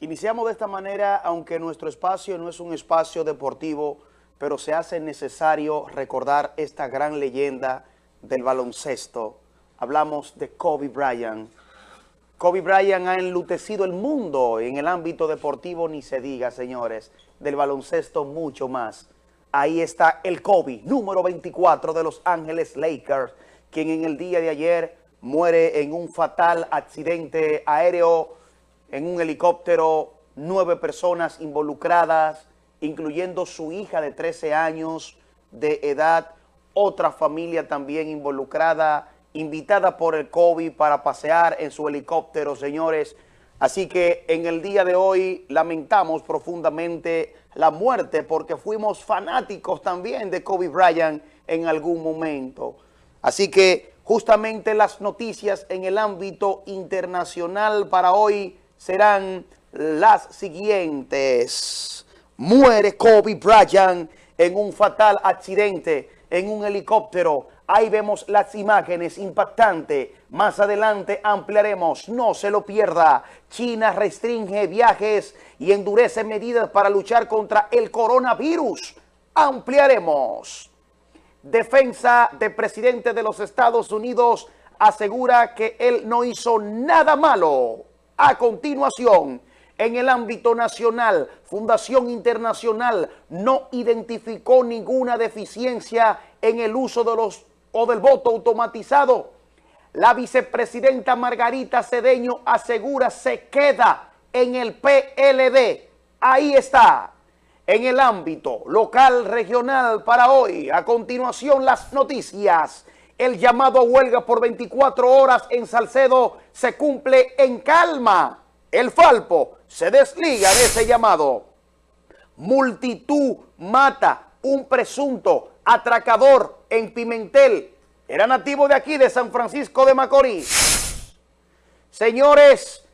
Iniciamos de esta manera, aunque nuestro espacio no es un espacio deportivo, pero se hace necesario recordar esta gran leyenda del baloncesto. Hablamos de Kobe Bryant. Kobe Bryant ha enlutecido el mundo en el ámbito deportivo, ni se diga, señores, del baloncesto mucho más. Ahí está el Kobe, número 24 de Los Ángeles Lakers, quien en el día de ayer muere en un fatal accidente aéreo en un helicóptero, nueve personas involucradas, incluyendo su hija de 13 años de edad, otra familia también involucrada, invitada por el COVID para pasear en su helicóptero, señores. Así que en el día de hoy lamentamos profundamente la muerte porque fuimos fanáticos también de Kobe Bryant en algún momento. Así que justamente las noticias en el ámbito internacional para hoy serán las siguientes. Muere Kobe Bryant en un fatal accidente en un helicóptero. Ahí vemos las imágenes impactantes. Más adelante ampliaremos. No se lo pierda. China restringe viajes y endurece medidas para luchar contra el coronavirus. Ampliaremos. Defensa del presidente de los Estados Unidos asegura que él no hizo nada malo. A continuación, en el ámbito nacional, Fundación Internacional no identificó ninguna deficiencia en el uso de los o del voto automatizado. La vicepresidenta Margarita Cedeño asegura se queda en el PLD. Ahí está, en el ámbito local, regional para hoy. A continuación, las noticias. El llamado a huelga por 24 horas en Salcedo se cumple en calma. El Falpo se desliga de ese llamado. Multitud mata un presunto atracador en Pimentel. Era nativo de aquí, de San Francisco de Macorís. Señores,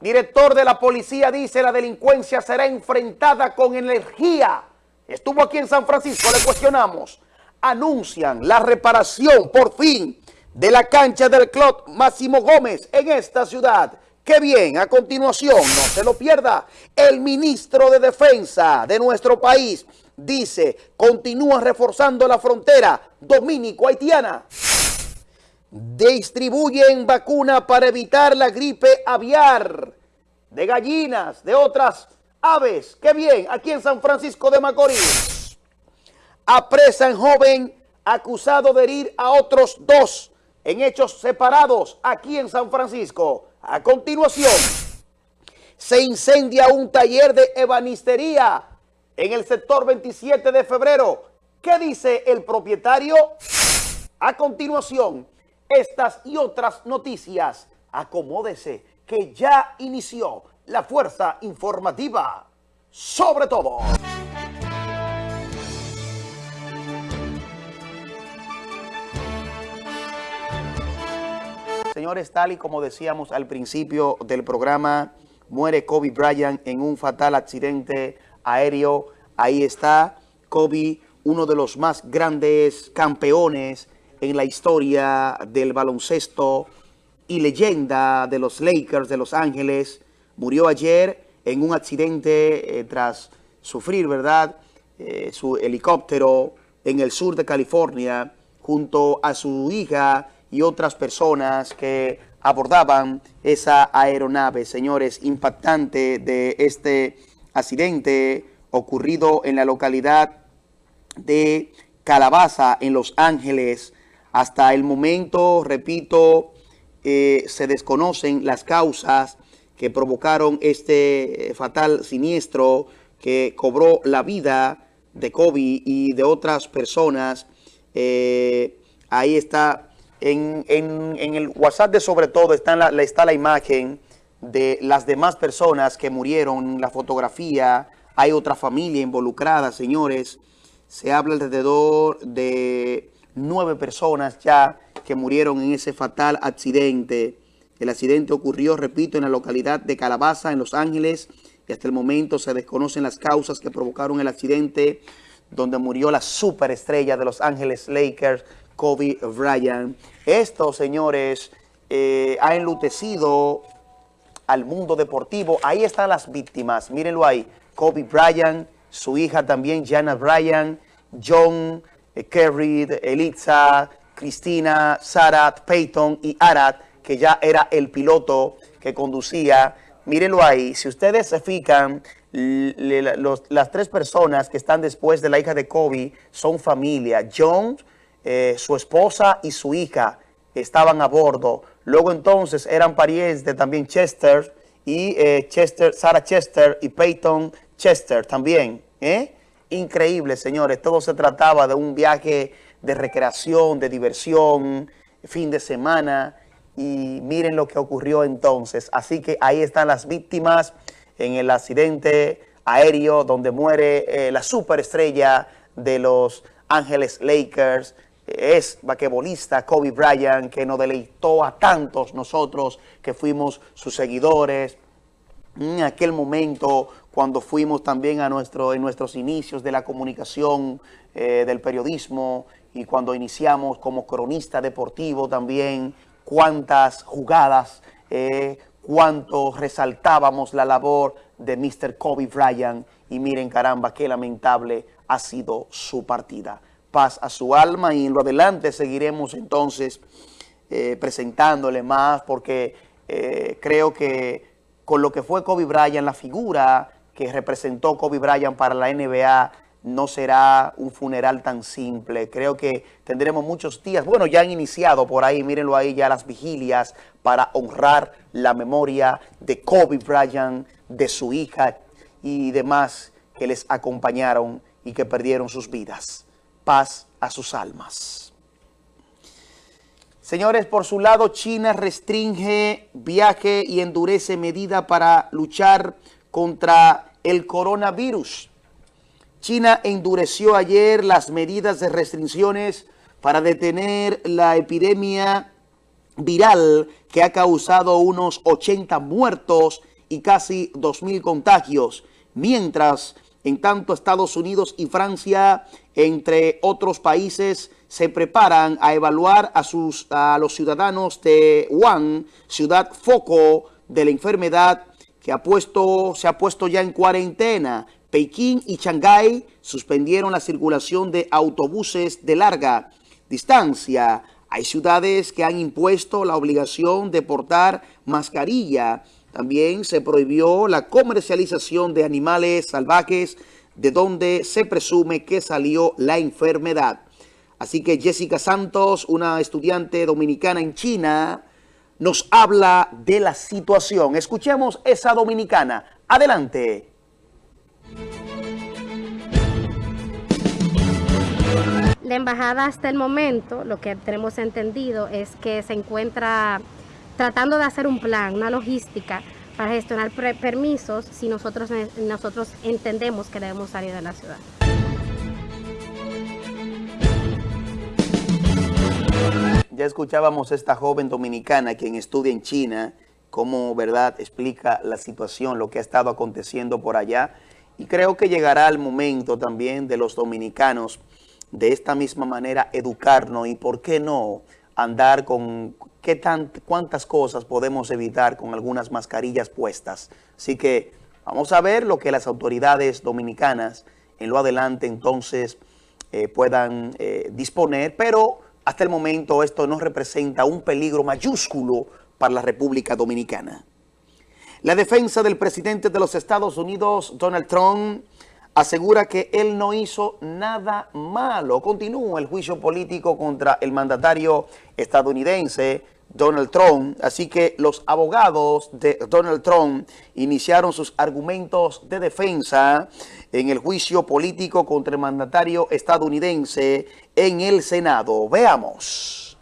director de la policía dice la delincuencia será enfrentada con energía. Estuvo aquí en San Francisco, le cuestionamos anuncian la reparación por fin de la cancha del club Máximo Gómez en esta ciudad. ¡Qué bien! A continuación, no se lo pierda, el ministro de Defensa de nuestro país dice, continúa reforzando la frontera dominico-haitiana. Distribuyen vacuna para evitar la gripe aviar de gallinas, de otras aves. ¡Qué bien! Aquí en San Francisco de Macorís apresan joven acusado de herir a otros dos en hechos separados aquí en San Francisco. A continuación, se incendia un taller de ebanistería en el sector 27 de febrero. ¿Qué dice el propietario? A continuación, estas y otras noticias. Acomódese que ya inició la fuerza informativa. Sobre todo. Señores, tal y como decíamos al principio del programa, muere Kobe Bryant en un fatal accidente aéreo. Ahí está Kobe, uno de los más grandes campeones en la historia del baloncesto y leyenda de los Lakers de Los Ángeles. Murió ayer en un accidente eh, tras sufrir, ¿verdad?, eh, su helicóptero en el sur de California junto a su hija y otras personas que abordaban esa aeronave. Señores, impactante de este accidente ocurrido en la localidad de Calabaza, en Los Ángeles. Hasta el momento, repito, eh, se desconocen las causas que provocaron este fatal siniestro que cobró la vida de Kobe y de otras personas. Eh, ahí está en, el WhatsApp de sobre todo está la, está la imagen de las demás personas que murieron, la fotografía, hay otra familia involucrada, señores. Se habla alrededor de nueve personas ya que murieron en ese fatal accidente. El accidente ocurrió, repito, en la localidad de Calabaza, en Los Ángeles, y hasta el momento se desconocen las causas que provocaron el accidente donde murió la superestrella de Los Ángeles Lakers, Kobe Bryant. Esto, señores, eh, ha enlutecido al mundo deportivo. Ahí están las víctimas, mírenlo ahí. Kobe Bryant, su hija también, Jana Bryant, John, eh, Kerry, Elitza, Cristina, Sarat, Peyton y Arad, que ya era el piloto que conducía. Mírenlo ahí, si ustedes se fijan, las tres personas que están después de la hija de Kobe son familia. John, eh, su esposa y su hija estaban a bordo. Luego entonces eran parientes también Chester y eh, Chester, Sarah Chester y Peyton Chester también. ¿eh? Increíble, señores. Todo se trataba de un viaje de recreación, de diversión, fin de semana. Y miren lo que ocurrió entonces. Así que ahí están las víctimas en el accidente aéreo donde muere eh, la superestrella de los Ángeles Lakers, es vaquebolista Kobe Bryant, que nos deleitó a tantos nosotros que fuimos sus seguidores. En aquel momento, cuando fuimos también a nuestro, en nuestros inicios de la comunicación, eh, del periodismo, y cuando iniciamos como cronista deportivo también, cuántas jugadas, eh, cuánto resaltábamos la labor de Mr. Kobe Bryant, y miren caramba, qué lamentable ha sido su partida paz a su alma y en lo adelante seguiremos entonces eh, presentándole más porque eh, creo que con lo que fue Kobe Bryant, la figura que representó Kobe Bryant para la NBA no será un funeral tan simple. Creo que tendremos muchos días, bueno, ya han iniciado por ahí, mírenlo ahí ya las vigilias para honrar la memoria de Kobe Bryant, de su hija y demás que les acompañaron y que perdieron sus vidas paz a sus almas. Señores, por su lado, China restringe viaje y endurece medida para luchar contra el coronavirus. China endureció ayer las medidas de restricciones para detener la epidemia viral que ha causado unos 80 muertos y casi 2.000 contagios, mientras en tanto, Estados Unidos y Francia, entre otros países, se preparan a evaluar a, sus, a los ciudadanos de Wuhan, ciudad foco de la enfermedad que ha puesto, se ha puesto ya en cuarentena. Pekín y Shanghái suspendieron la circulación de autobuses de larga distancia. Hay ciudades que han impuesto la obligación de portar mascarilla también se prohibió la comercialización de animales salvajes de donde se presume que salió la enfermedad. Así que Jessica Santos, una estudiante dominicana en China, nos habla de la situación. Escuchemos esa dominicana. Adelante. La embajada hasta el momento, lo que tenemos entendido es que se encuentra tratando de hacer un plan, una logística para gestionar permisos si nosotros, nosotros entendemos que debemos salir de la ciudad. Ya escuchábamos a esta joven dominicana quien estudia en China, cómo verdad explica la situación, lo que ha estado aconteciendo por allá. Y creo que llegará el momento también de los dominicanos de esta misma manera educarnos y por qué no andar con qué tan, cuántas cosas podemos evitar con algunas mascarillas puestas. Así que vamos a ver lo que las autoridades dominicanas en lo adelante entonces eh, puedan eh, disponer, pero hasta el momento esto no representa un peligro mayúsculo para la República Dominicana. La defensa del presidente de los Estados Unidos, Donald Trump, asegura que él no hizo nada malo. Continúa el juicio político contra el mandatario estadounidense Donald Trump. Así que los abogados de Donald Trump iniciaron sus argumentos de defensa en el juicio político contra el mandatario estadounidense en el Senado. Veamos.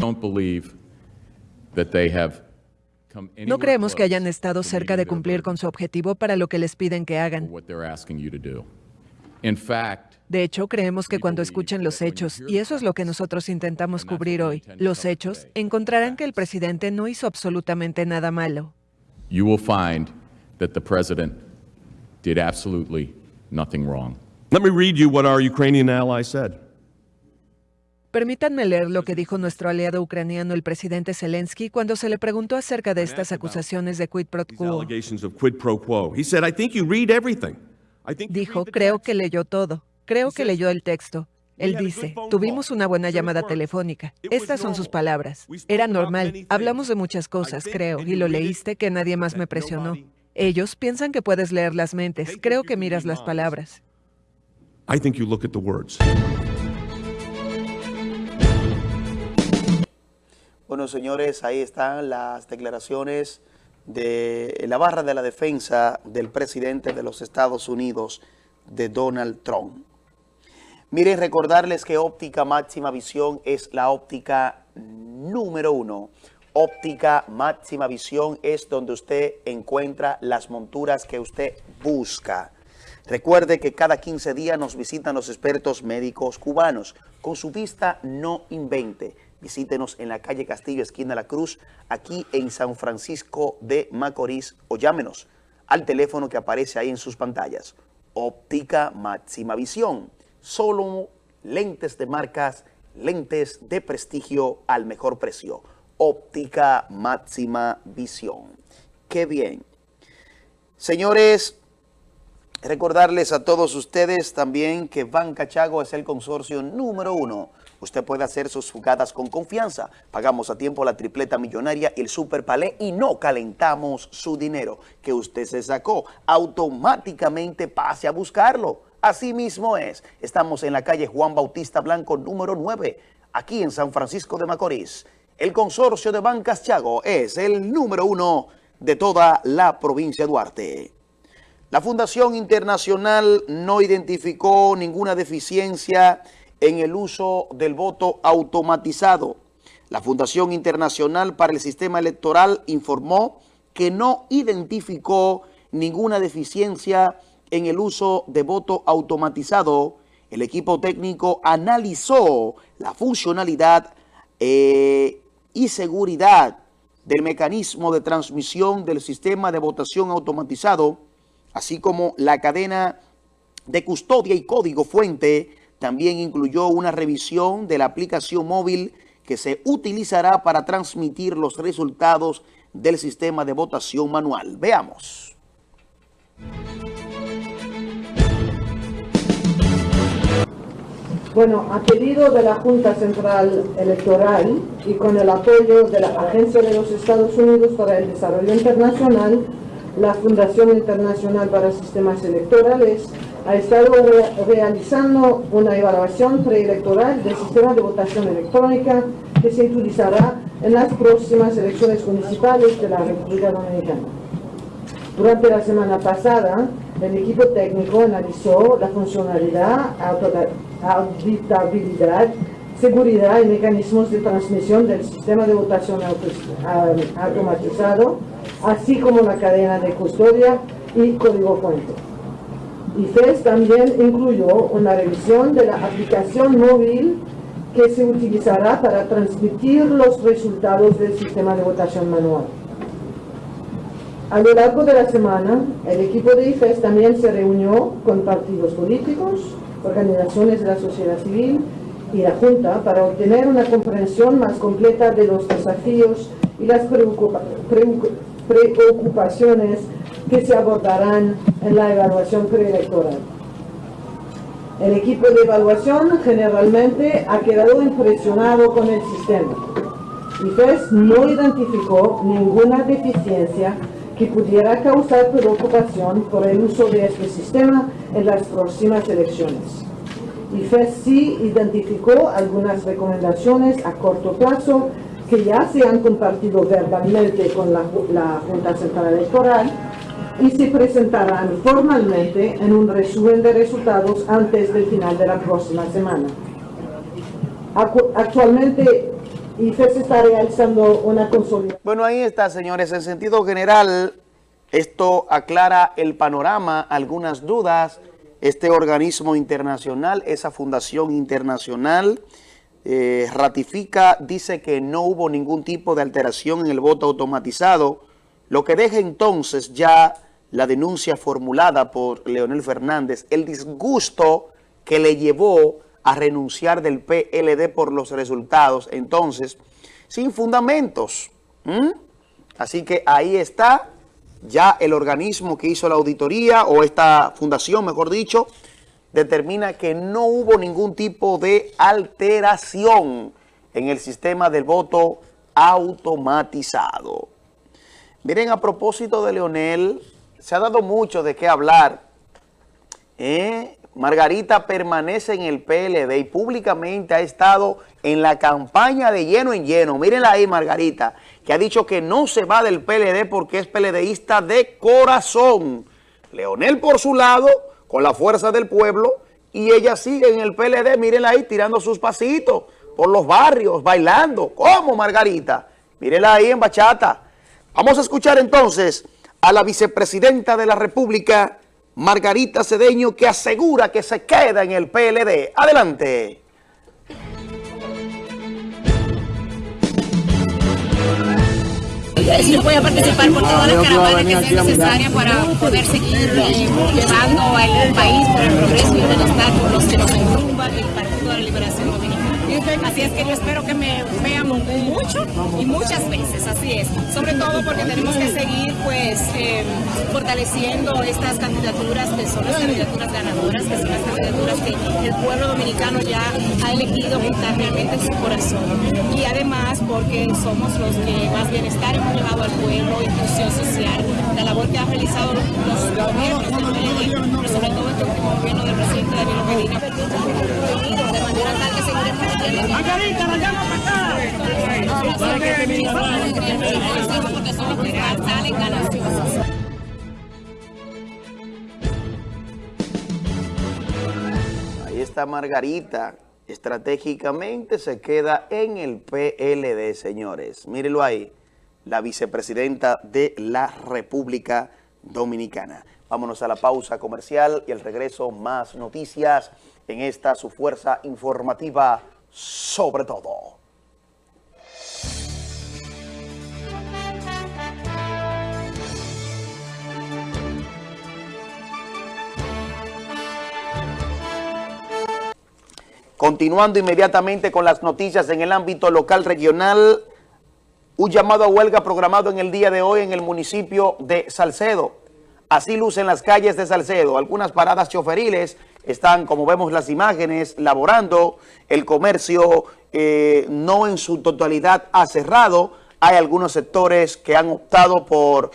Don't believe that they have no creemos que hayan estado cerca de cumplir con su objetivo para lo que les piden que hagan. De hecho, creemos que cuando escuchen los hechos, y eso es lo que nosotros intentamos cubrir hoy, los hechos, encontrarán que el presidente no hizo absolutamente nada malo. You will find that the president did absolutely nothing wrong. Let me read you what our Ukrainian ally said. Permítanme leer lo que dijo nuestro aliado ucraniano, el presidente Zelensky, cuando se le preguntó acerca de estas acusaciones de quid pro quo. Dijo, creo que leyó todo. Creo que leyó el texto. Él dice, tuvimos una buena llamada telefónica. Estas son sus palabras. Era normal. Hablamos de muchas cosas, creo, y lo leíste que nadie más me presionó. Ellos piensan que puedes leer las mentes. Creo que miras las palabras. Bueno, señores, ahí están las declaraciones de la barra de la defensa del presidente de los Estados Unidos, de Donald Trump. Miren, recordarles que óptica máxima visión es la óptica número uno. Óptica máxima visión es donde usted encuentra las monturas que usted busca. Recuerde que cada 15 días nos visitan los expertos médicos cubanos. Con su vista no invente. Visítenos en la calle Castillo, esquina La Cruz, aquí en San Francisco de Macorís o llámenos al teléfono que aparece ahí en sus pantallas. Óptica Máxima Visión. Solo lentes de marcas, lentes de prestigio al mejor precio. Óptica Máxima Visión. ¡Qué bien! Señores, recordarles a todos ustedes también que Banca Chago es el consorcio número uno Usted puede hacer sus jugadas con confianza. Pagamos a tiempo la tripleta millonaria y el super palé y no calentamos su dinero que usted se sacó. Automáticamente pase a buscarlo. Así mismo es. Estamos en la calle Juan Bautista Blanco número 9, aquí en San Francisco de Macorís. El consorcio de Bancas Chago es el número uno de toda la provincia de Duarte. La Fundación Internacional no identificó ninguna deficiencia en el uso del voto automatizado. La Fundación Internacional para el Sistema Electoral informó que no identificó ninguna deficiencia en el uso de voto automatizado. El equipo técnico analizó la funcionalidad eh, y seguridad del mecanismo de transmisión del sistema de votación automatizado, así como la cadena de custodia y código fuente también incluyó una revisión de la aplicación móvil que se utilizará para transmitir los resultados del sistema de votación manual. Veamos. Bueno, a pedido de la Junta Central Electoral y con el apoyo de la Agencia de los Estados Unidos para el Desarrollo Internacional, la Fundación Internacional para Sistemas Electorales ha estado realizando una evaluación preelectoral del sistema de votación electrónica que se utilizará en las próximas elecciones municipales de la República Dominicana. Durante la semana pasada, el equipo técnico analizó la funcionalidad, auditabilidad, seguridad y mecanismos de transmisión del sistema de votación automatizado, así como la cadena de custodia y código fuente. IFES también incluyó una revisión de la aplicación móvil que se utilizará para transmitir los resultados del sistema de votación manual. A lo largo de la semana, el equipo de IFES también se reunió con partidos políticos, organizaciones de la sociedad civil y la Junta para obtener una comprensión más completa de los desafíos y las preocupaciones que se abordarán en la evaluación preelectoral. El equipo de evaluación generalmente ha quedado impresionado con el sistema. pues no identificó ninguna deficiencia que pudiera causar preocupación por el uso de este sistema en las próximas elecciones. IFES sí identificó algunas recomendaciones a corto plazo que ya se han compartido verbalmente con la, la Junta Central Electoral y se presentarán formalmente en un resumen de resultados antes del final de la próxima semana. Actualmente, IFES está realizando una consolidación. Bueno, ahí está, señores. En sentido general, esto aclara el panorama, algunas dudas. Este organismo internacional, esa fundación internacional, eh, ratifica, dice que no hubo ningún tipo de alteración en el voto automatizado, lo que deja entonces ya la denuncia formulada por Leonel Fernández, el disgusto que le llevó a renunciar del PLD por los resultados. Entonces, sin fundamentos. Así que ahí está ya el organismo que hizo la auditoría, o esta fundación, mejor dicho, determina que no hubo ningún tipo de alteración en el sistema del voto automatizado. Miren, a propósito de Leonel, se ha dado mucho de qué hablar. ¿eh? Margarita permanece en el PLD y públicamente ha estado en la campaña de lleno en lleno. Mírenla ahí, Margarita, que ha dicho que no se va del PLD porque es PLDista de corazón. Leonel por su lado, con la fuerza del pueblo, y ella sigue en el PLD, mírenla ahí, tirando sus pasitos por los barrios, bailando. ¿Cómo, Margarita? Mírenla ahí en bachata. Vamos a escuchar entonces a la vicepresidenta de la República, Margarita Cedeño, que asegura que se queda en el PLD. Adelante. Yo voy a participar por todas las caravanas que sean necesarias para poder seguir eh, llevando al país por el progreso y el bienestar por los que nos enrumba el Partido de la Liberación Dominicana. Así es que yo espero que me vean mucho y muchas veces, así es. Sobre todo porque tenemos que seguir pues fortaleciendo estas candidaturas que son las candidaturas ganadoras, que son las candidaturas que el pueblo dominicano ya ha elegido juntar realmente en su corazón. Y además porque somos los que más bienestar hemos llevado al pueblo, inclusión social, la labor que han realizado los, gobiernos pero sobre todo este último gobierno del presidente Daniel Medina, de manera tal que seguiremos Margarita, la llamo para Ahí está Margarita. Estratégicamente se queda en el PLD, señores. Mírenlo ahí, la vicepresidenta de la República Dominicana. Vámonos a la pausa comercial y al regreso más noticias en esta su fuerza informativa sobre todo. Continuando inmediatamente con las noticias en el ámbito local regional, un llamado a huelga programado en el día de hoy en el municipio de Salcedo. Así lucen las calles de Salcedo. Algunas paradas choferiles están, como vemos las imágenes, laborando. El comercio eh, no en su totalidad ha cerrado. Hay algunos sectores que han optado por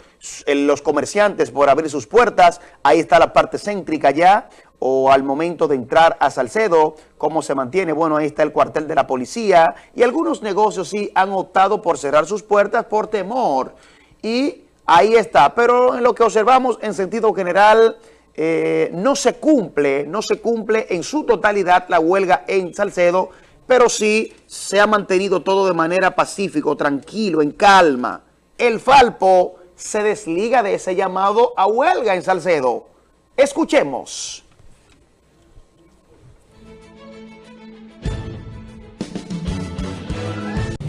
eh, los comerciantes por abrir sus puertas. Ahí está la parte céntrica ya o al momento de entrar a Salcedo, cómo se mantiene, bueno, ahí está el cuartel de la policía y algunos negocios sí han optado por cerrar sus puertas por temor y ahí está, pero en lo que observamos en sentido general eh, no se cumple, no se cumple en su totalidad la huelga en Salcedo, pero sí se ha mantenido todo de manera pacífico, tranquilo, en calma. El Falpo se desliga de ese llamado a huelga en Salcedo. Escuchemos.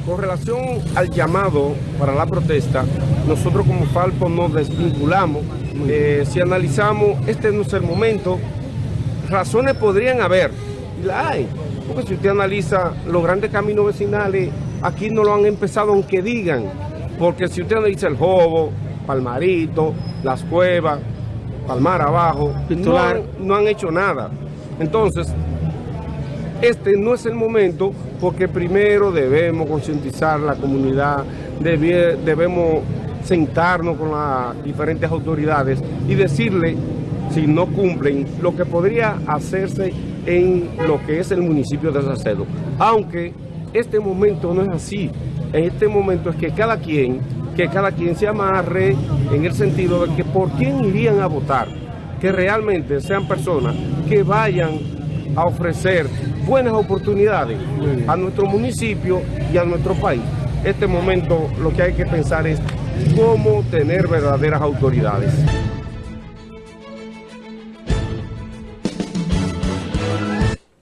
Con relación al llamado para la protesta, nosotros como Falpo nos desvinculamos. Eh, si analizamos, este no es el momento. Razones podrían haber, y la hay. Porque si usted analiza los grandes caminos vecinales, aquí no lo han empezado aunque digan. Porque si usted analiza el Jobo, Palmarito, Las Cuevas, Palmar Abajo, no no han hecho nada. Entonces, este no es el momento porque primero debemos concientizar la comunidad, debemos sentarnos con las diferentes autoridades y decirle si no cumplen lo que podría hacerse en lo que es el municipio de Salcedo. Aunque este momento no es así, en este momento es que cada quien, que cada quien se amarre en el sentido de que por quién irían a votar, que realmente sean personas que vayan a ofrecer buenas oportunidades a nuestro municipio y a nuestro país. Este momento lo que hay que pensar es cómo tener verdaderas autoridades.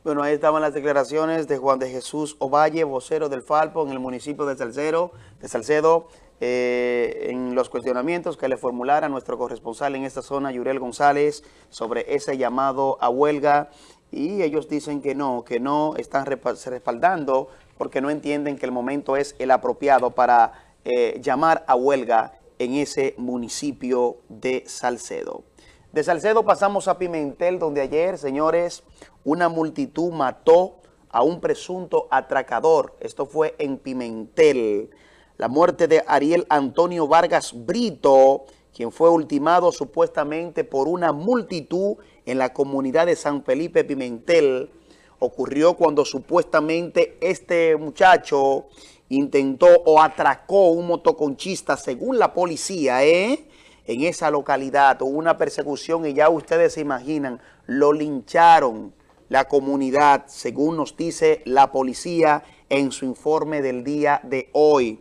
Bueno, ahí estaban las declaraciones de Juan de Jesús Ovalle, vocero del Falpo en el municipio de Salcedo, de Salcedo eh, en los cuestionamientos que le formulara nuestro corresponsal en esta zona, Yurel González, sobre ese llamado a huelga y ellos dicen que no, que no están respaldando porque no entienden que el momento es el apropiado para eh, llamar a huelga en ese municipio de Salcedo. De Salcedo pasamos a Pimentel, donde ayer, señores, una multitud mató a un presunto atracador. Esto fue en Pimentel. La muerte de Ariel Antonio Vargas Brito, quien fue ultimado supuestamente por una multitud en la comunidad de San Felipe Pimentel, ocurrió cuando supuestamente este muchacho intentó o atracó un motoconchista, según la policía, ¿eh? en esa localidad. Hubo una persecución y ya ustedes se imaginan, lo lincharon la comunidad, según nos dice la policía en su informe del día de hoy.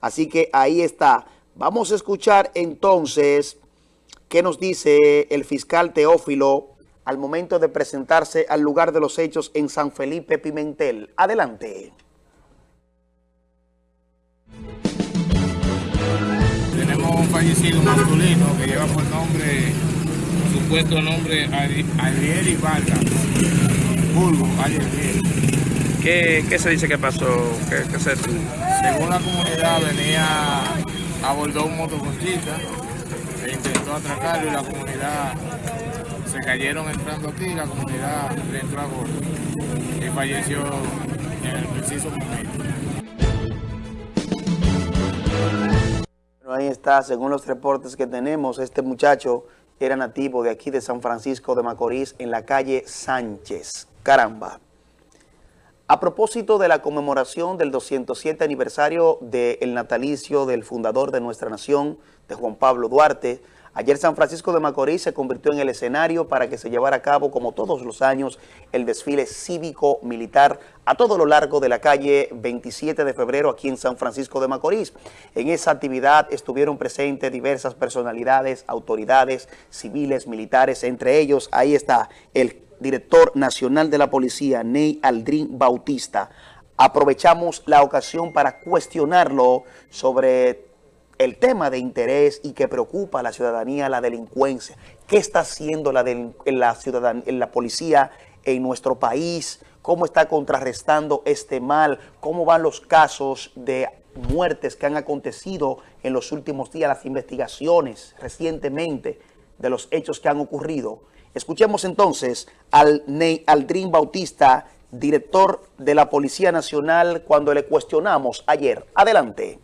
Así que ahí está. Vamos a escuchar entonces qué nos dice el fiscal Teófilo al momento de presentarse al lugar de los hechos en San Felipe Pimentel. Adelante. Tenemos un fallecido masculino que lleva por nombre, supuesto nombre, Ariel Vargas. ¿Qué, ¿Qué, se dice que pasó? ¿Qué, qué se... Según la comunidad venía, abordó un motoconchista, e intentó atracarlo y la comunidad se cayeron entrando aquí, la comunidad le entró a golpe y falleció en el preciso momento. ahí está, según los reportes que tenemos, este muchacho era nativo de aquí de San Francisco de Macorís en la calle Sánchez. Caramba. A propósito de la conmemoración del 207 aniversario del natalicio del fundador de nuestra nación, de Juan Pablo Duarte, ayer San Francisco de Macorís se convirtió en el escenario para que se llevara a cabo, como todos los años, el desfile cívico-militar a todo lo largo de la calle 27 de febrero aquí en San Francisco de Macorís. En esa actividad estuvieron presentes diversas personalidades, autoridades civiles, militares, entre ellos, ahí está el director nacional de la policía, Ney Aldrin Bautista, aprovechamos la ocasión para cuestionarlo sobre el tema de interés y que preocupa a la ciudadanía, la delincuencia. ¿Qué está haciendo la, la, policía en nuestro país? ¿Cómo está contrarrestando este mal? ¿Cómo van los casos de muertes que han acontecido en los últimos días, las investigaciones recientemente de los hechos que han ocurrido? Escuchemos entonces al Aldrin Bautista, director de la Policía Nacional, cuando le cuestionamos ayer. Adelante.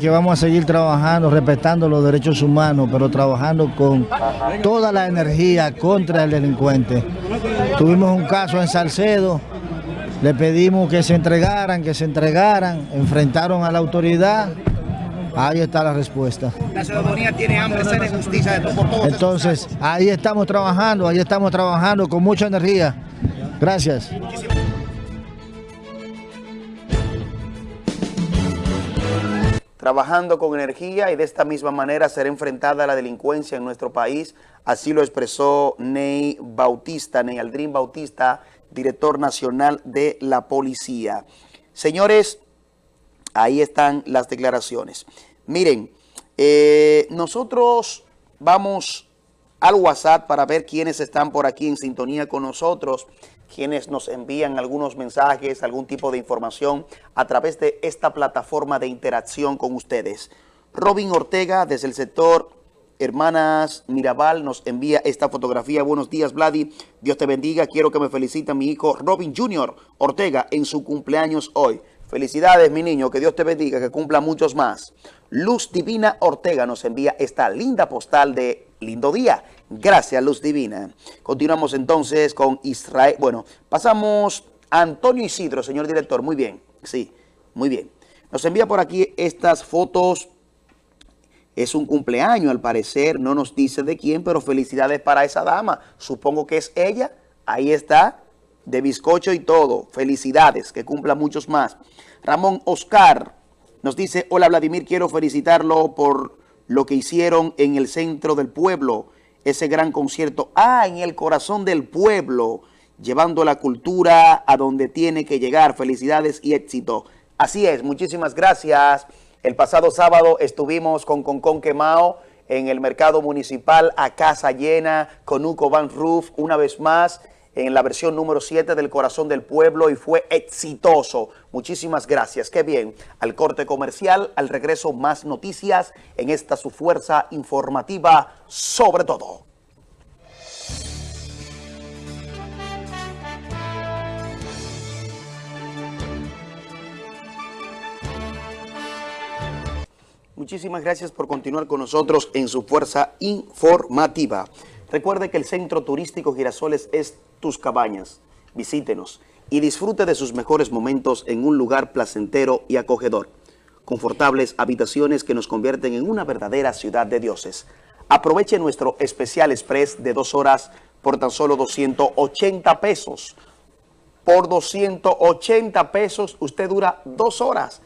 que vamos a seguir trabajando, respetando los derechos humanos, pero trabajando con toda la energía contra el delincuente. Tuvimos un caso en Salcedo, le pedimos que se entregaran, que se entregaran, enfrentaron a la autoridad Ahí está la respuesta. La ciudadanía tiene hambre, sed de justicia de por todos Entonces, ahí estamos trabajando, ahí estamos trabajando con mucha energía. Gracias. Trabajando con energía y de esta misma manera será enfrentada la delincuencia en nuestro país. Así lo expresó Ney Bautista, Ney Aldrin Bautista, director nacional de la policía. Señores, ahí están las declaraciones. Miren, eh, nosotros vamos al WhatsApp para ver quiénes están por aquí en sintonía con nosotros, quienes nos envían algunos mensajes, algún tipo de información a través de esta plataforma de interacción con ustedes. Robin Ortega, desde el sector Hermanas Mirabal, nos envía esta fotografía. Buenos días, Vladi. Dios te bendiga. Quiero que me felicite mi hijo Robin Junior Ortega en su cumpleaños hoy. Felicidades, mi niño, que Dios te bendiga, que cumpla muchos más. Luz Divina Ortega nos envía esta linda postal de lindo día. Gracias, Luz Divina. Continuamos entonces con Israel. Bueno, pasamos a Antonio Isidro, señor director. Muy bien, sí, muy bien. Nos envía por aquí estas fotos. Es un cumpleaños, al parecer, no nos dice de quién, pero felicidades para esa dama. Supongo que es ella. Ahí está de bizcocho y todo. Felicidades, que cumpla muchos más. Ramón Oscar nos dice, hola Vladimir, quiero felicitarlo por lo que hicieron en el centro del pueblo, ese gran concierto. Ah, en el corazón del pueblo, llevando la cultura a donde tiene que llegar. Felicidades y éxito. Así es, muchísimas gracias. El pasado sábado estuvimos con Concon Quemao en el mercado municipal a casa llena con un Van Roof una vez más en la versión número 7 del Corazón del Pueblo y fue exitoso. Muchísimas gracias. Qué bien. Al corte comercial, al regreso más noticias en esta su fuerza informativa sobre todo. Muchísimas gracias por continuar con nosotros en su fuerza informativa. Recuerde que el Centro Turístico Girasoles es tus cabañas. Visítenos y disfrute de sus mejores momentos en un lugar placentero y acogedor. Confortables habitaciones que nos convierten en una verdadera ciudad de dioses. Aproveche nuestro especial express de dos horas por tan solo 280 pesos. Por 280 pesos usted dura dos horas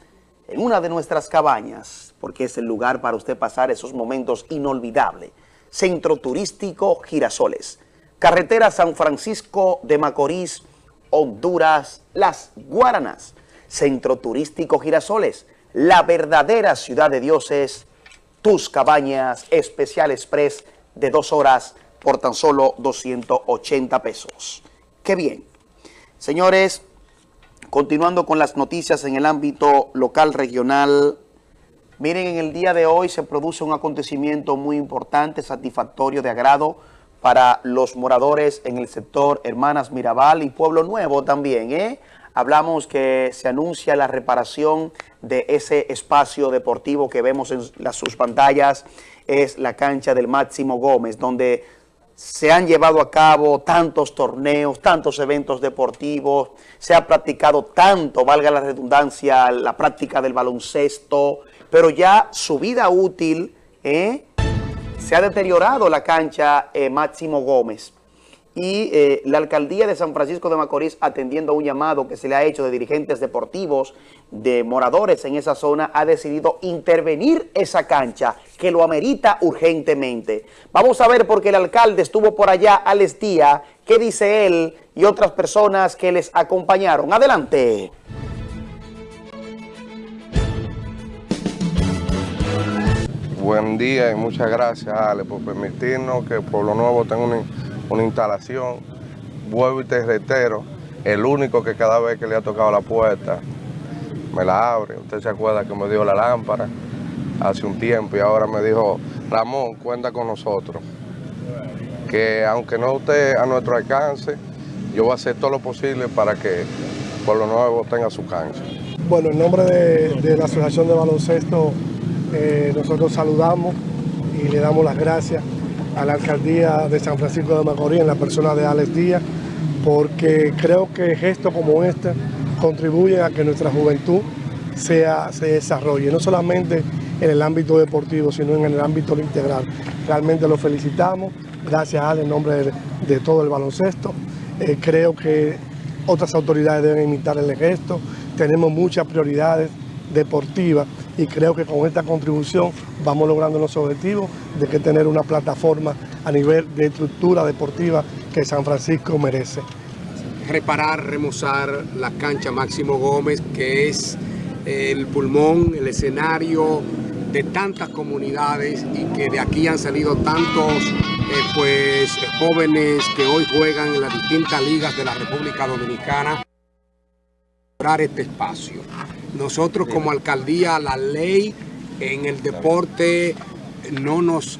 en una de nuestras cabañas, porque es el lugar para usted pasar esos momentos inolvidables. Centro Turístico Girasoles, Carretera San Francisco de Macorís, Honduras, Las Guaranas. Centro Turístico Girasoles, la verdadera ciudad de dioses, tus cabañas, especial express de dos horas por tan solo 280 pesos. ¡Qué bien! Señores, continuando con las noticias en el ámbito local, regional, Miren, en el día de hoy se produce un acontecimiento muy importante, satisfactorio, de agrado para los moradores en el sector Hermanas Mirabal y Pueblo Nuevo también. ¿eh? Hablamos que se anuncia la reparación de ese espacio deportivo que vemos en sus pantallas, es la cancha del Máximo Gómez, donde se han llevado a cabo tantos torneos, tantos eventos deportivos, se ha practicado tanto, valga la redundancia, la práctica del baloncesto, pero ya su vida útil ¿eh? se ha deteriorado la cancha eh, Máximo Gómez. Y eh, la alcaldía de San Francisco de Macorís, atendiendo a un llamado que se le ha hecho de dirigentes deportivos, de moradores en esa zona, ha decidido intervenir esa cancha, que lo amerita urgentemente. Vamos a ver, porque el alcalde estuvo por allá, Alex Díaz, qué dice él y otras personas que les acompañaron. Adelante. Buen día y muchas gracias, Ale, por permitirnos que Pueblo Nuevo tenga una, instalación. Vuelvo y te reitero, el único que cada vez que le ha tocado la puerta me la abre. Usted se acuerda que me dio la lámpara hace un tiempo y ahora me dijo, Ramón, cuenta con nosotros. Que aunque no esté a nuestro alcance, yo voy a hacer todo lo posible para que Pueblo Nuevo tenga su cancha. Bueno, en nombre de, de la Asociación de Baloncesto eh, nosotros saludamos y le damos las gracias a la alcaldía de San Francisco de Macorís en la persona de Alex Díaz, porque creo que gestos como este contribuyen a que nuestra juventud sea, se desarrolle, no solamente en el ámbito deportivo, sino en el ámbito integral. Realmente lo felicitamos, gracias a en nombre de, todo el baloncesto. Eh, creo que otras autoridades deben imitar el gesto, tenemos muchas prioridades deportivas y creo que con esta contribución vamos logrando los objetivos de que tener una plataforma a nivel de estructura deportiva que San Francisco merece. Reparar, remozar la cancha Máximo Gómez, que es el pulmón, el escenario de tantas comunidades y que de aquí han salido tantos eh, pues, jóvenes que hoy juegan en las distintas ligas de la República Dominicana este espacio. Nosotros como alcaldía, la ley en el deporte no nos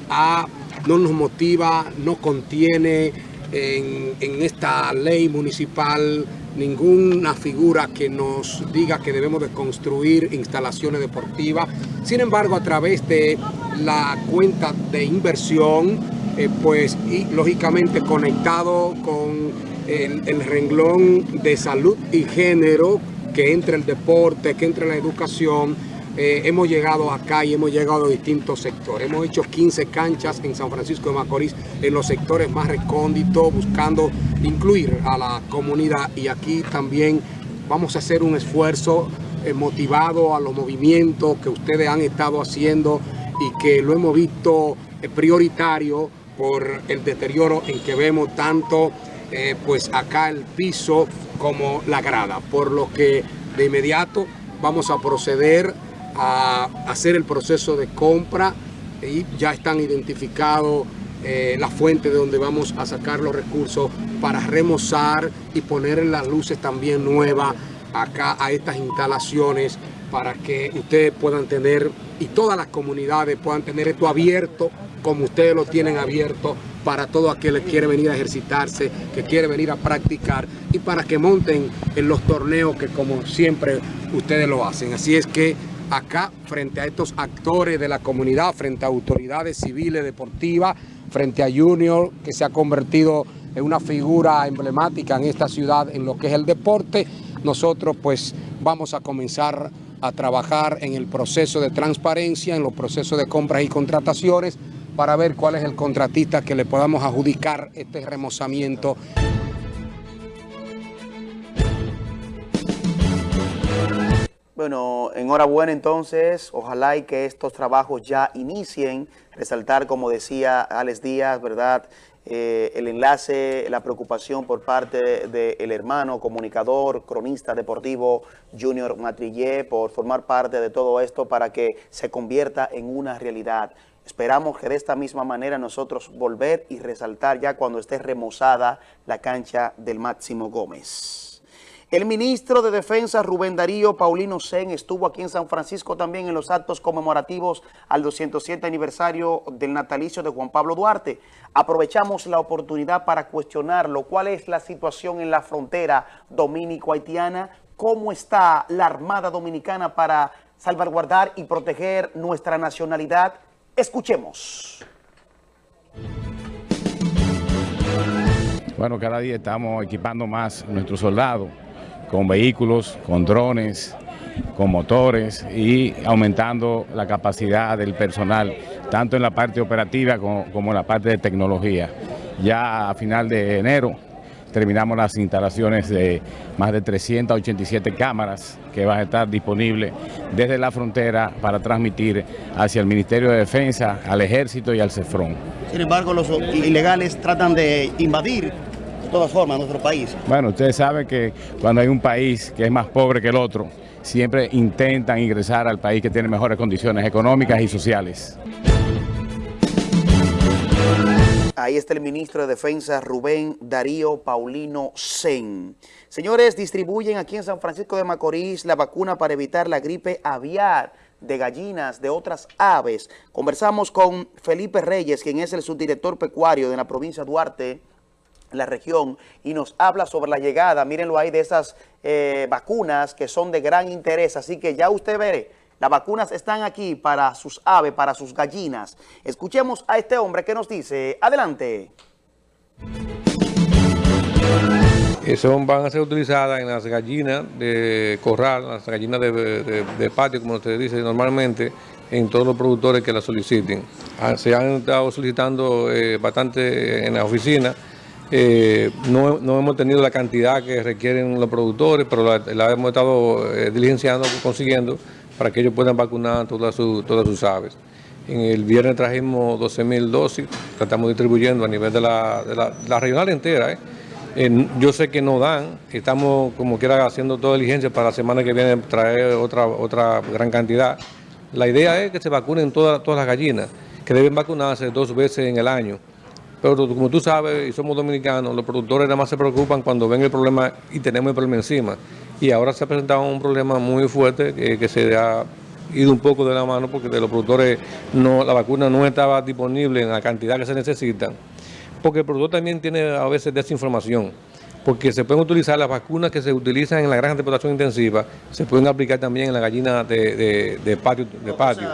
no nos motiva, no contiene en, esta ley municipal ninguna figura que nos diga que debemos de construir instalaciones deportivas. Sin embargo, a través de la cuenta de inversión, eh, pues y, lógicamente conectado con el renglón de salud y género, que entre el deporte, que entre la educación, eh, hemos llegado acá y hemos llegado a distintos sectores. Hemos hecho 15 canchas en San Francisco de Macorís, en los sectores más recónditos, buscando incluir a la comunidad. Y aquí también vamos a hacer un esfuerzo eh, motivado a los movimientos que ustedes han estado haciendo y que lo hemos visto eh, prioritario por el deterioro en que vemos tanto pues acá el piso como la grada, por lo que de inmediato vamos a proceder a hacer el proceso de compra y ya están identificados eh, la fuente de donde vamos a sacar los recursos para remozar y poner las luces también nuevas acá a estas instalaciones para que ustedes puedan tener y todas las comunidades puedan tener esto abierto como ustedes lo tienen abierto para todo aquel que quiere venir a ejercitarse, que quiere venir a practicar y para que monten en los torneos que como siempre ustedes lo hacen. Así es que acá, frente a estos actores de la comunidad, frente a autoridades civiles, deportivas, frente a Junior, que se ha convertido en una figura emblemática en esta ciudad en lo que es el deporte, nosotros pues vamos a comenzar a trabajar en el proceso de transparencia, en los procesos de compras y contrataciones, para ver cuál es el contratista que le podamos adjudicar este remozamiento. Bueno, enhorabuena entonces, ojalá y que estos trabajos ya inicien, resaltar como decía Alex Díaz, ¿verdad?, eh, el enlace, la preocupación por parte del hermano comunicador, cronista deportivo Junior Matrillé por formar parte de todo esto para que se convierta en una realidad. Esperamos que de esta misma manera nosotros volver y resaltar ya cuando esté remozada la cancha del Máximo Gómez. El ministro de Defensa Rubén Darío Paulino Sen estuvo aquí en San Francisco también en los actos conmemorativos al 207 aniversario del natalicio de Juan Pablo Duarte. Aprovechamos la oportunidad para cuestionarlo. ¿Cuál es la situación en la frontera dominico-haitiana? ¿Cómo está la Armada Dominicana para salvaguardar y proteger nuestra nacionalidad? Escuchemos. Bueno, cada día estamos equipando más nuestros soldados con vehículos, con drones, con motores y aumentando la capacidad del personal, tanto en la parte operativa como, en la parte de tecnología. Ya a final de enero terminamos las instalaciones de más de 387 cámaras que van a estar disponibles desde la frontera para transmitir hacia el Ministerio de Defensa, al Ejército y al CEFRON. Sin embargo, los ilegales tratan de invadir todas formas nuestro país. Bueno, ustedes saben que cuando hay un país que es más pobre que el otro, siempre intentan ingresar al país que tiene mejores condiciones económicas y sociales. Ahí está el ministro de Defensa Rubén Darío Paulino Sen. Señores, distribuyen aquí en San Francisco de Macorís la vacuna para evitar la gripe aviar de gallinas, de otras aves. Conversamos con Felipe Reyes, quien es el subdirector pecuario de la provincia de Duarte, la región y nos habla sobre la llegada, mírenlo ahí, de esas eh, vacunas que son de gran interés. Así que ya usted ve, las vacunas están aquí para sus aves, para sus gallinas. Escuchemos a este hombre que nos dice, adelante. Son, van a ser utilizadas en las gallinas de corral, las gallinas de, patio, como usted dice normalmente, en todos los productores que las soliciten. Ah, se han estado solicitando eh, bastante en la oficina, eh, no, hemos tenido la cantidad que requieren los productores, pero la, hemos estado eh, diligenciando, consiguiendo, para que ellos puedan vacunar todas, todas sus aves. En el viernes trajimos 12 mil dosis, que estamos distribuyendo a nivel de la, regional entera. ¿eh? yo sé que no dan, estamos como quiera haciendo toda diligencia para la semana que viene traer otra, otra gran cantidad. La idea es que se vacunen todas, todas las gallinas, que deben vacunarse dos veces en el año. Pero como tú sabes, y somos dominicanos, los productores nada más se preocupan cuando ven el problema y tenemos el problema encima. Y ahora se ha presentado un problema muy fuerte que, se ha ido un poco de la mano porque de los productores no, la vacuna no estaba disponible en la cantidad que se necesita. Porque el productor también tiene a veces desinformación porque se pueden utilizar las vacunas que se utilizan en la granja de explotación intensiva, se pueden aplicar también en la gallina de, patio. De patio.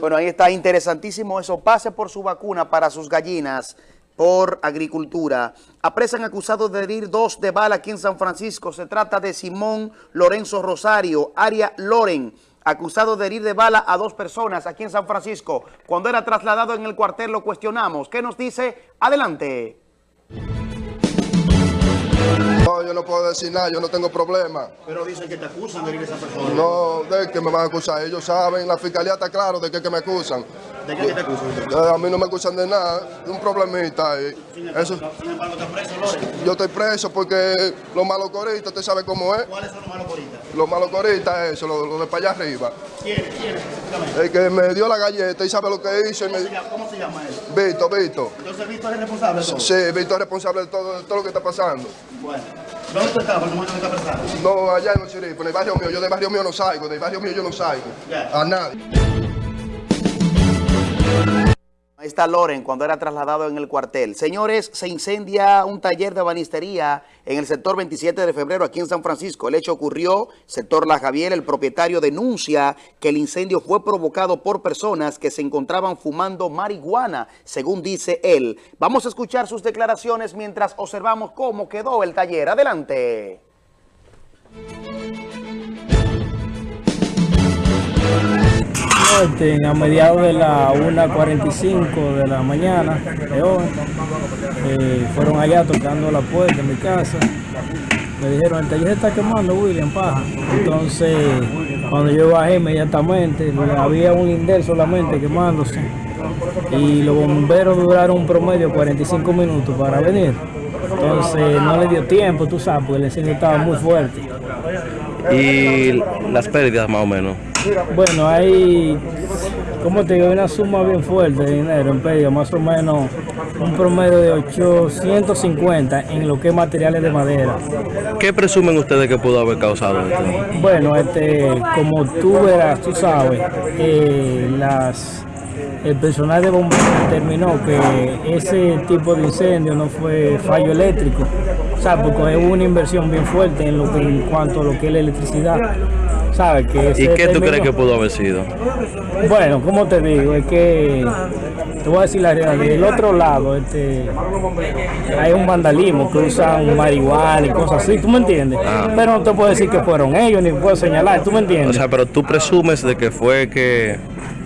Bueno, ahí está interesantísimo eso. Pase por su vacuna para sus gallinas por agricultura. Apresan acusados de herir dos de bala aquí en San Francisco. Se trata de Simón Lorenzo Rosario, Aria Loren, acusado de herir de bala a dos personas aquí en San Francisco. Cuando era trasladado en el cuartel lo cuestionamos. ¿Qué nos dice? Adelante. No, yo no puedo decir nada, yo no tengo problema. Pero dicen que te acusan de ir a esa persona. No, de que me van a acusar. Ellos saben, la fiscalía está claro de que, que me acusan. ¿De qué te acusan? a mí no me acusan de nada, de un problemita. Y sin, embargo, Eso, sin embargo, ¿te preso, Lore? yo estoy preso porque los malos coristas, usted sabe cómo es. ¿Cuáles son los malos coristas? Los malos coristas, eso, los, de para allá arriba. ¿Quién? ¿Quién? El que me dio la galleta y sabe lo que hizo. ¿Cómo, me... se, llama, ¿Cómo se llama él? Vito, Vito. Entonces Vito es responsable de todo. Sí, Vito es responsable de todo, de todo lo que está pasando. Bueno. ¿Dónde tú estabas el momento que está presado? No, allá en los chiripos, en el barrio mío. Yo del barrio mío no salgo, del barrio mío yo no salgo. Ya. A nadie. Ahí está Loren cuando era trasladado en el cuartel. Señores, se incendia un taller de banistería en el sector 27 de febrero aquí en San Francisco. El hecho ocurrió, sector La Javier, el propietario denuncia que el incendio fue provocado por personas que se encontraban fumando marihuana, según dice él. Vamos a escuchar sus declaraciones mientras observamos cómo quedó el taller. Adelante. Este, a mediados de la 1.45 de la mañana de hoy, eh, fueron allá tocando la puerta de mi casa. Me dijeron, el taller está quemando, William Paja. Entonces, cuando yo bajé inmediatamente, había un linder solamente quemándose. Y los bomberos duraron un promedio de 45 minutos para venir. Entonces, no le dio tiempo, tú sabes, porque el incendio estaba muy fuerte. ¿Y las pérdidas más o menos? Bueno, hay, como te digo, una suma bien fuerte de dinero en pérdida, más o menos un promedio de 850 en lo que es materiales de madera. ¿Qué presumen ustedes que pudo haber causado esto? Bueno, este, como tú verás, tú sabes, eh, las el personal de bomberos determinó que ese tipo de incendio no fue fallo eléctrico, o sea, porque hubo una inversión bien fuerte en, lo que, en cuanto a lo que es la electricidad. ¿Y qué tú crees que pudo haber sido? Bueno, como te digo, es que te voy a decir la realidad. Del otro lado, este, hay un vandalismo que usan marihuana y cosas así, ¿tú me entiendes? Ah. Pero no te puedo decir que fueron ellos, ni puedo señalar, ¿tú me entiendes? O sea, pero tú presumes de que fue que...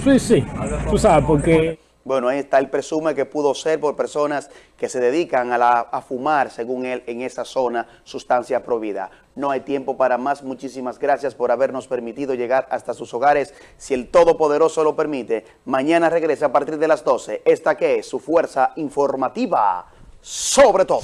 Sí, sí, tú sabes, porque... Bueno, ahí está, él presume que pudo ser por personas que se dedican a, la, fumar, según él, en esa zona, sustancia prohibida. No hay tiempo para más. Muchísimas gracias por habernos permitido llegar hasta sus hogares. Si el Todopoderoso lo permite, mañana regresa a partir de las 12. Esta que es su fuerza informativa sobre todo.